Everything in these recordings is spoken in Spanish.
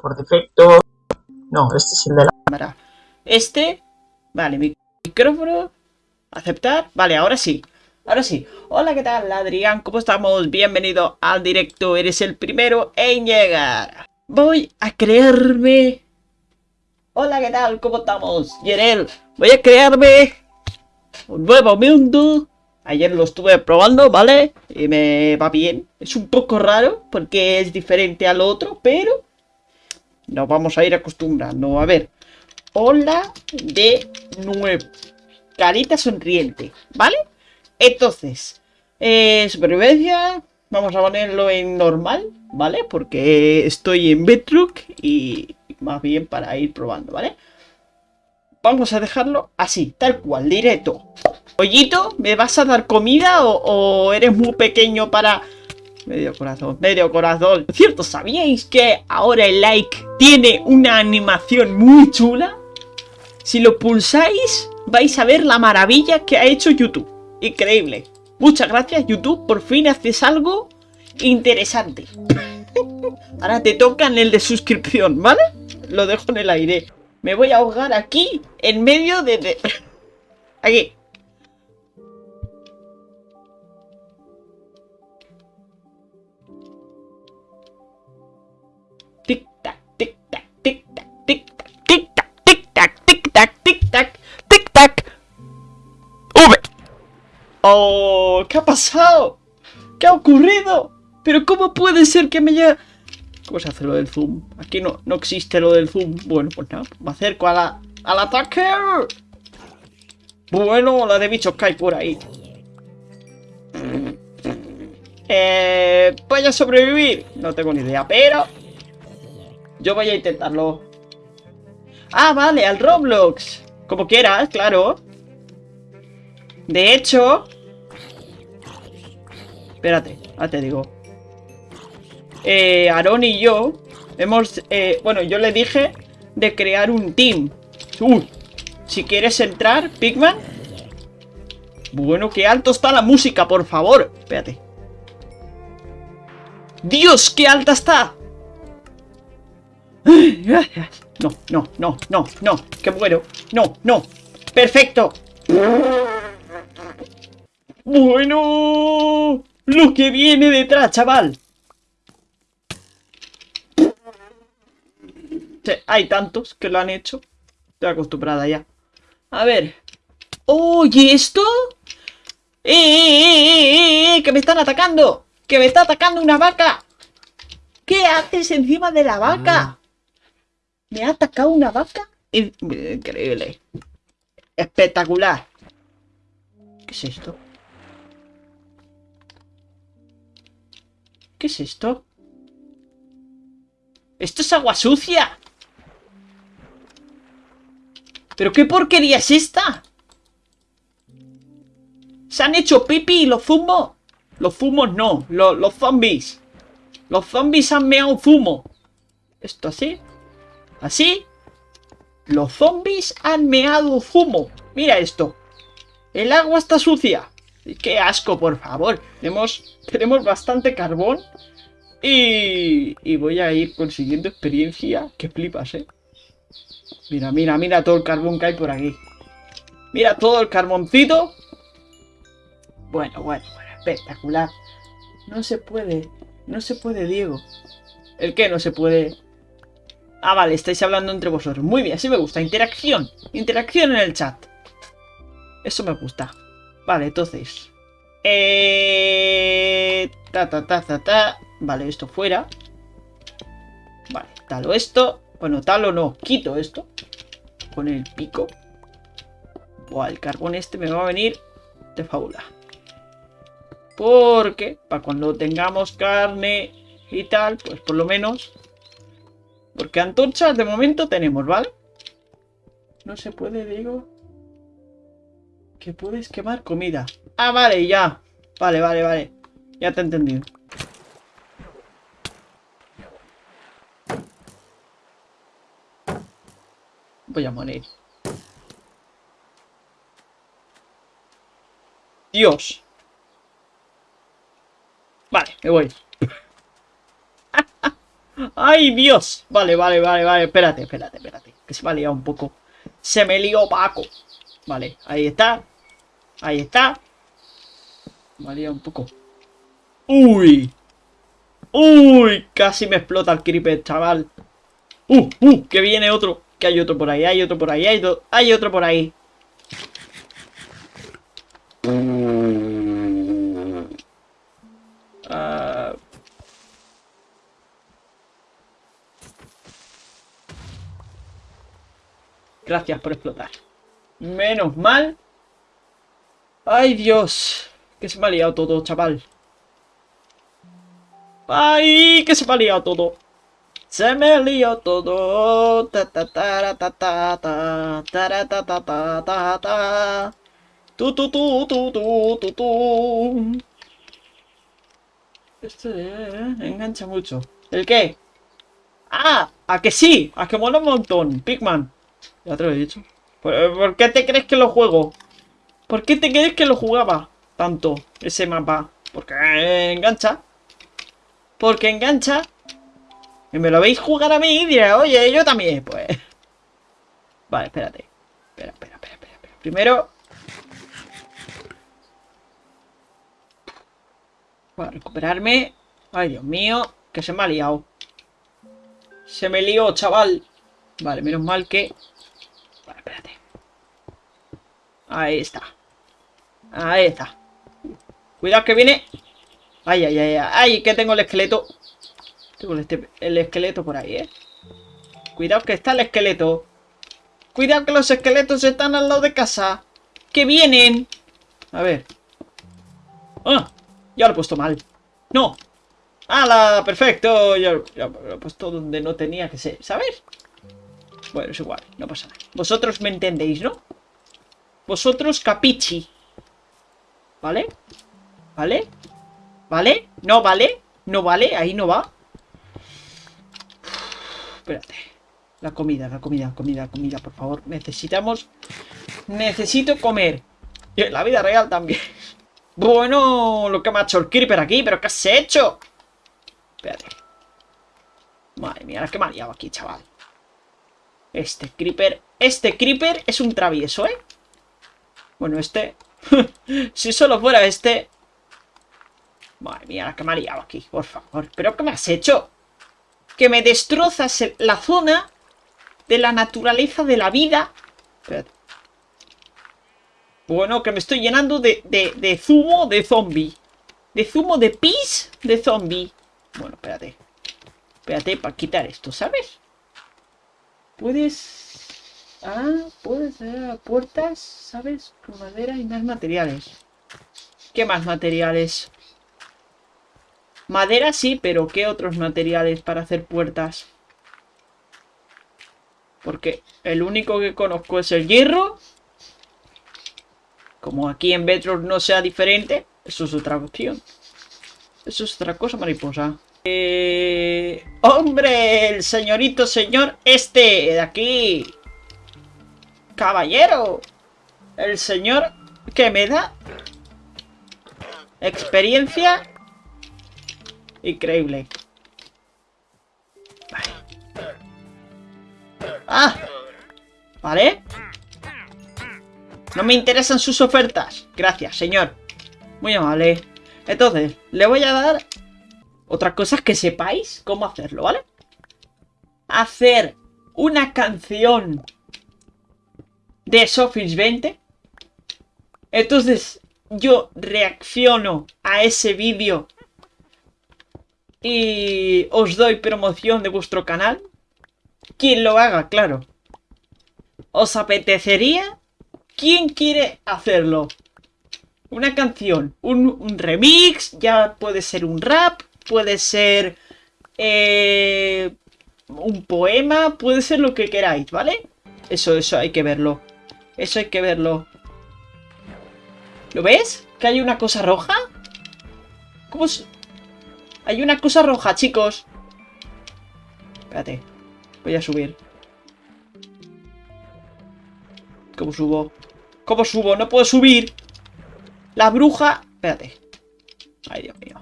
por defecto. No, este es el de la cámara. Este, vale, micrófono, aceptar, vale, ahora sí. Ahora sí, hola, ¿qué tal, Adrián? ¿Cómo estamos? Bienvenido al directo, eres el primero en llegar. Voy a creerme... Hola, ¿qué tal? ¿Cómo estamos? Yerel, voy a crearme un nuevo mundo. Ayer lo estuve probando, ¿vale? Y me va bien. Es un poco raro porque es diferente al otro, pero nos vamos a ir acostumbrando. A ver, hola de nuevo. Carita sonriente, ¿vale? Entonces, eh, supervivencia, vamos a ponerlo en normal, ¿vale? Porque estoy en Bedrock y más bien para ir probando, ¿vale? Vamos a dejarlo así, tal cual, directo. Pollito, ¿me vas a dar comida o, o eres muy pequeño para... Medio corazón, medio corazón. Cierto, ¿sabíais que ahora el like tiene una animación muy chula? Si lo pulsáis, vais a ver la maravilla que ha hecho YouTube. Increíble. Muchas gracias YouTube, por fin haces algo interesante. Ahora te tocan el de suscripción, ¿vale? Lo dejo en el aire. Me voy a ahogar aquí, en medio de... Aquí. ¡Oh! ¿Qué ha pasado? ¿Qué ha ocurrido? ¿Pero cómo puede ser que me haya...? ¿Cómo se hace lo del zoom? Aquí no, no existe lo del zoom. Bueno, pues nada, me acerco a la, al ataque. Bueno, la de bichos cae por ahí. Eh, voy a sobrevivir. No tengo ni idea, pero... Yo voy a intentarlo. Ah, vale, al Roblox. Como quieras, claro. De hecho... Espérate, ahora te digo. Eh, Aaron y yo hemos... Eh, bueno, yo le dije de crear un team. si quieres entrar, Pigman. Bueno, qué alto está la música, por favor. Espérate. ¡Dios, qué alta está! No, no, no, no, no. Que muero. No, no. ¡Perfecto! Bueno, lo que viene detrás, chaval. hay tantos que lo han hecho. Estoy acostumbrada ya. A ver. Oye, ¿esto? ¡Eh, eh, eh, eh, eh! ¡Que me están atacando! ¡Que me está atacando una vaca! ¿Qué haces encima de la vaca? ¿Me ha atacado una vaca? Increíble. Espectacular. ¿Qué es esto? ¿Qué es esto? ¡Esto es agua sucia! ¿Pero qué porquería es esta? ¿Se han hecho pipi y los zumos? Los zumos no, los, los zombies. Los zombies han meado zumo. ¿Esto así? ¿Así? Los zombies han meado zumo. Mira esto. El agua está sucia. ¡Qué asco, por favor! Tenemos, tenemos bastante carbón. Y, y voy a ir consiguiendo experiencia. Que flipas, ¿eh? Mira, mira, mira todo el carbón que hay por aquí. Mira todo el carboncito. Bueno, bueno, bueno, espectacular. No se puede, no se puede, Diego. ¿El qué no se puede? Ah, vale, estáis hablando entre vosotros. Muy bien, así me gusta. Interacción. Interacción en el chat. Eso me gusta. Vale, entonces. Eh... Ta, ta, ta, ta, ta. Vale, esto fuera. Vale, talo esto. Bueno, talo no. Quito esto. Con el pico. Buah, el carbón este me va a venir de fábula. Porque, para cuando tengamos carne y tal, pues por lo menos... Porque antorchas de momento tenemos, ¿vale? No se puede, digo que puedes quemar comida. Ah, vale, ya. Vale, vale, vale. Ya te he entendido. Voy a morir. Dios. ¡Ay, Dios! Vale, vale, vale, vale. Espérate, espérate, espérate. Que se me ha liado un poco. Se me lió Paco. Vale, ahí está. Ahí está. Liado un poco. ¡Uy! ¡Uy! Casi me explota el creeper, chaval. ¡Uh! ¡Uh! Que viene otro. Que hay otro por ahí, hay otro por ahí, hay, hay otro por ahí. Ah. Gracias por explotar. Menos mal. ¡Ay, Dios! Que se me ha liado todo, chaval. ¡Ay! Que se me ha liado todo. Se me lió todo. Esto engancha mucho. ¿El qué? ¡Ah! ¿A que sí? ¿A que mola un montón? Pigman. Ya te lo he dicho. ¿Por, qué te crees que lo juego? ¿Por qué te crees que lo jugaba tanto ese mapa? Porque engancha. Porque engancha. Y me lo veis jugar a mí y diré, oye, yo también, pues. Vale, espérate. Espera, espera, espera, espera. Primero... Voy a recuperarme. Ay, Dios mío, que se me ha liado. Se me lió, chaval. Vale, menos mal que... Vale, espérate. Ahí está. Ahí está. Cuidado que viene. Ay, ay, ay, ay, que tengo el esqueleto. Tengo este, el esqueleto por ahí, ¿eh? Cuidado que está el esqueleto. Cuidado que los esqueletos están al lado de casa. ¡Que vienen! A ver. ¡Ah! Ya lo he puesto mal. ¡No! ¡Hala! ¡Perfecto! Ya, lo he puesto donde no tenía que ser, ¿sabes? Bueno, es igual, no pasa nada. Vosotros me entendéis, ¿no? Vosotros capichi. ¿Vale? ¿Vale? ¿Vale? ¿No vale? ¿No vale? Ahí no va. Espérate. La comida, la comida, comida, comida, por favor. Necesitamos... Necesito comer. Y en la vida real también. Bueno, lo que me ha hecho el creeper aquí. ¿Pero qué has hecho? Espérate. Madre mía, la que me ha liado aquí, chaval. Este creeper... Este creeper es un travieso, ¿eh? Bueno, este... si solo fuera este... Madre mía, la que me ha liado aquí, por favor. ¿Pero qué me has hecho? que me destrozas la zona de la naturaleza de la vida. Espérate. Bueno, que me estoy llenando de, de, zumo de zombie. De zumo de pis de zombie. Bueno, espérate. Espérate para quitar esto, ¿sabes? Puedes... Ah, puedes hacer puertas, ¿sabes? Con madera y más materiales. ¿Qué más materiales? Madera sí, pero ¿qué otros materiales para hacer puertas? Porque el único que conozco es el hierro. Como aquí en Bedrock no sea diferente, eso es otra opción. Eso es otra cosa, mariposa. Eh... ¡Hombre! El señorito señor este de aquí. ¡Caballero! El señor que me da experiencia Increíble. ¡Ah! ¿Vale? No me interesan sus ofertas. Gracias, señor. Muy amable. Entonces, le voy a dar otras cosas que sepáis cómo hacerlo, ¿vale? Hacer una canción de Sofis 20. Entonces, yo reacciono a ese vídeo y os doy promoción de vuestro canal. Quien lo haga, claro. ¿Os apetecería? ¿Quién quiere hacerlo? Una canción, un, remix, ya puede ser un rap, puede ser eh, un poema, puede ser lo que queráis, ¿vale? Eso, eso hay que verlo. Eso hay que verlo. ¿Lo ves? ¿Que hay una cosa roja? ¿Cómo, hay una cosa roja, chicos. Espérate. Voy a subir. ¿Cómo subo? ¿Cómo subo? ¡No puedo subir! La bruja... Espérate. Ay, Dios mío.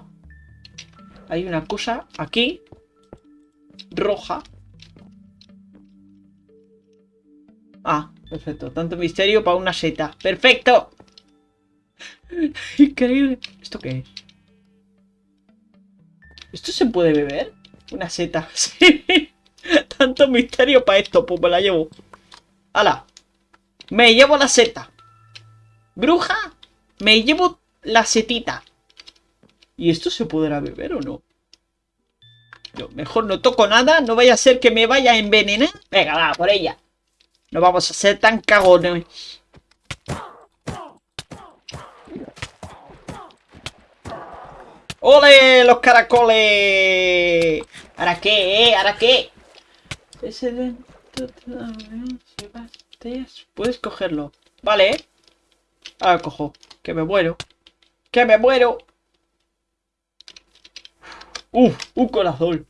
Hay una cosa aquí. roja. Ah, perfecto. Tanto misterio para una seta. ¡Perfecto! Increíble. ¿Esto qué es? ¿Esto se puede beber? Una seta. Sí. Tanto misterio para esto. Pues me la llevo. ¡Hala! Me llevo la seta. Bruja, me llevo la setita. ¿Y esto se podrá beber o no? Yo mejor no toco nada, no vaya a ser que me vaya a envenenar. Venga, va, por ella. No vamos a ser tan cagones. ¡Ole! ¡Los caracoles! ¿Ahora qué, eh? ¿Ahora qué? Ese evento... Puedes cogerlo. Vale, ¿eh? Ahora cojo. Que me muero. Que me muero. Uf, un corazón.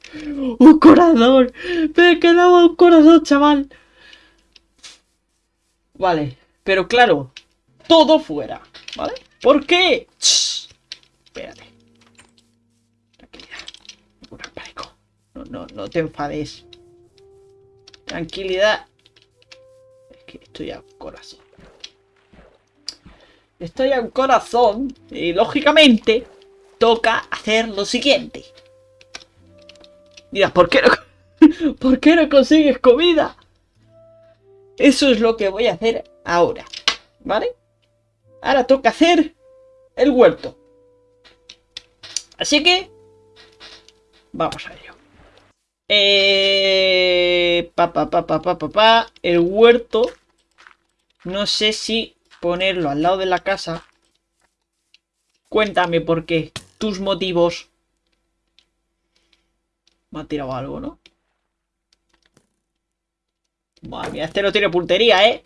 Un corazón. Me he quedado un corazón, chaval. Vale, pero claro, todo fuera, ¿vale? ¿Por qué? espérate. Tranquilidad. No, no, no te enfades. Tranquilidad. Es que estoy a corazón. Estoy a un corazón y lógicamente toca hacer lo siguiente. Dirás, ¿por qué no, ¿por qué no consigues comida? Eso es lo que voy a hacer ahora, ¿vale? Ahora toca hacer el huerto. Así que vamos a ello. Eh, pa, pa, pa, pa. El huerto. No sé si ponerlo al lado de la casa. Cuéntame por qué. Tus motivos. Me ha tirado algo, ¿no? Madre mía, este no tiene puntería, ¿eh?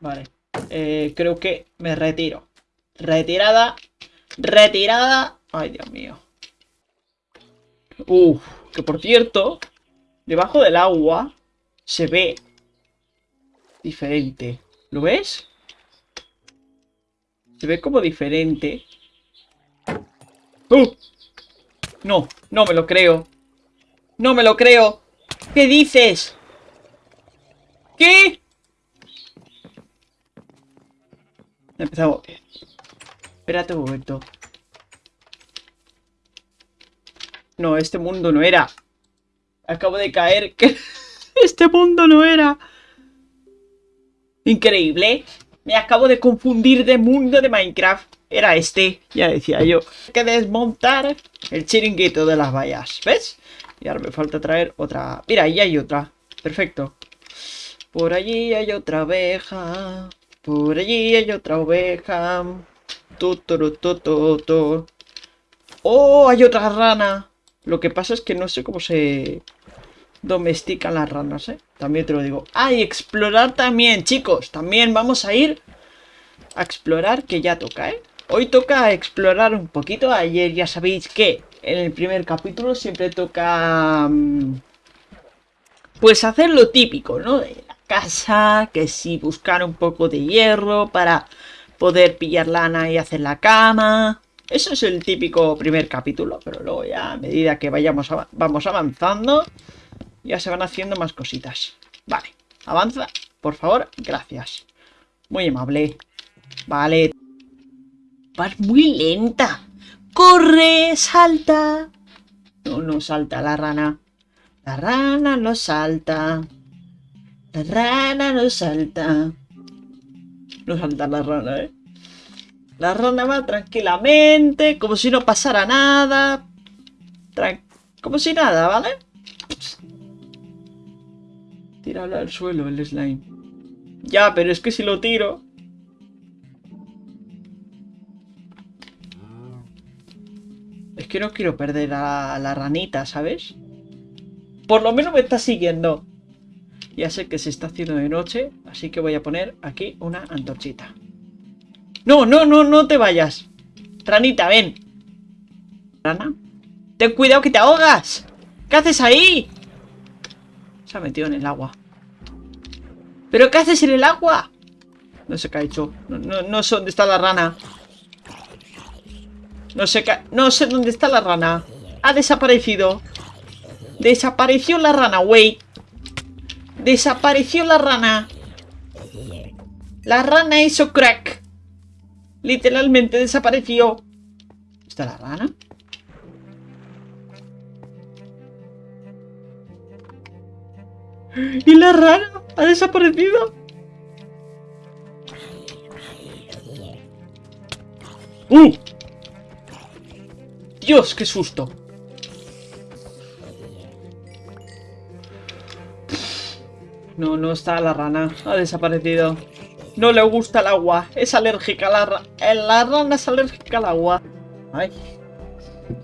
Vale. Eh, creo que me retiro. Retirada. Retirada. Ay, Dios mío. Uf, que por cierto, debajo del agua se ve diferente. ¿Lo ves? Se ve como diferente. ¡Uh! No, no me lo creo. No me lo creo. ¿Qué dices? ¿Qué? Empezamos. Espérate un momento. No, este mundo no era. Acabo de caer. Este mundo no era. Increíble. Me acabo de confundir de mundo de Minecraft. Era este, ya decía yo. Hay que desmontar el chiringuito de las vallas. ¿Ves? Y ahora me falta traer otra. Mira, ahí hay otra. Perfecto. Por allí hay otra oveja. Por allí hay otra oveja. Tu, ¡Oh! Hay otra rana. Lo que pasa es que no sé cómo se domestican las ranas, ¿eh? También te lo digo. ¡Ah! Y explorar también, chicos. También vamos a ir a explorar, que ya toca, ¿eh? Hoy toca explorar un poquito. Ayer ya sabéis que en el primer capítulo siempre toca... Mm, pues hacer lo típico, ¿no? De la casa, que sí, buscar un poco de hierro para poder pillar lana y hacer la cama. Eso es el típico primer capítulo, pero luego ya a medida que vayamos vamos avanzando, ya se van haciendo más cositas. Vale, avanza, por favor, gracias. Muy amable. Vale. Vas muy lenta. ¡Corre! ¡Salta! No, no salta la rana. La rana no salta. La rana no salta. No salta la rana, ¿eh? La rana va tranquilamente, como si no pasara nada. como si nada, ¿vale? Tíralo al suelo el slime. Ya, pero es que si lo tiro... Es que no quiero perder a la ranita, ¿sabes? Por lo menos me está siguiendo. Ya sé que se está haciendo de noche, así que voy a poner aquí una antorchita. ¡No, no, no, no te vayas! Ranita, ven. ¿Rana? ¡Ten cuidado que te ahogas! ¿Qué haces ahí? Metido en el agua. ¿Pero qué haces en el agua? No sé qué ha hecho. No, sé dónde está la rana. No sé qué... No sé dónde está la rana. Ha desaparecido. Desapareció la rana, wey. Desapareció la rana. La rana hizo crack. Literalmente desapareció. ¿Está la rana? ¿Y la rana? ¿Ha desaparecido? ¡Uh! Dios, qué susto. No, no está la rana. Ha desaparecido. No le gusta el agua. Es alérgica la rana. La rana es alérgica al agua. Ay.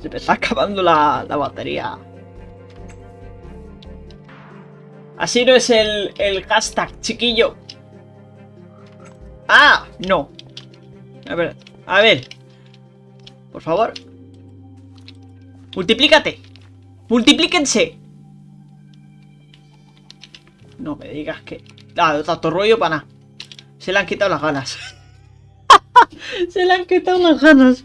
Se me está acabando la, la batería. Así no es el, el hashtag, chiquillo. ¡Ah! No. A ver, a ver. Por favor. Multiplícate. Multiplíquense. No me digas que... Ah, tanto rollo para nada. Se le han quitado las ganas. Se le han quitado las ganas.